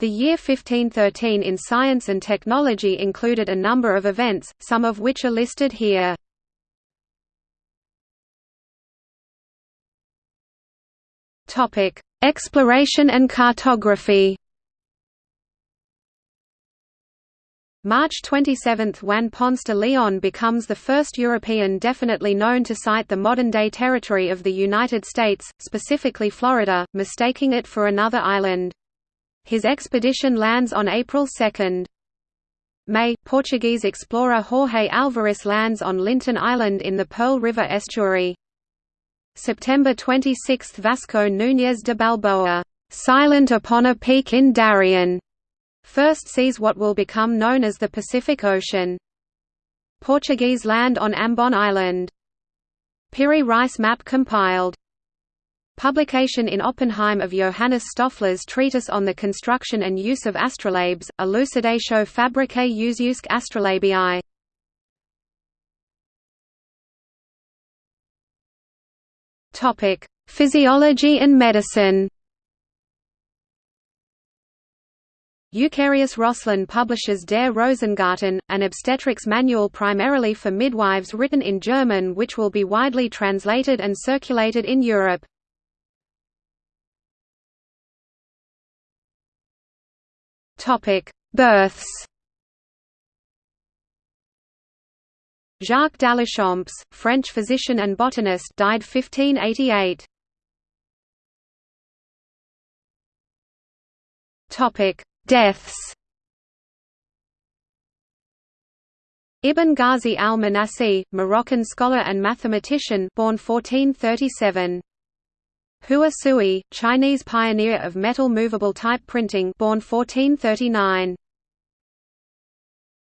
The year 1513 in science and technology included a number of events, some of which are listed here. Exploration and cartography. March 27 – Juan Ponce de Leon becomes the first European definitely known to sight the modern-day territory of the United States, specifically Florida, mistaking it for another island. His expedition lands on April 2. May – Portuguese explorer Jorge Alvarez lands on Lintin Island in the Pearl River estuary. September 26 – Vasco Núñez de Balboa, "...silent upon a peak in Darien", first sees what will become known as the Pacific Ocean. Portuguese land on Ambon Island. Piri Reis map compiled. Publication in Oppenheim of Johannes Stoffler's treatise on the construction and use of astrolabes, Elucidatio fabricae usiusque astrolabii. Topic: Physiology and medicine. Eucharius Roslin publishes Der Rosengarten, an obstetrics manual primarily for midwives written in German which will be widely translated and circulated in Europe. Births Jacques Daléchamps, French physician and botanist died 1588. Topic: Deaths Ibn Ghazi al-Manasi, Moroccan scholar and mathematician born 1437. Hua Sui, Chinese pioneer of metal movable type printing born 1439.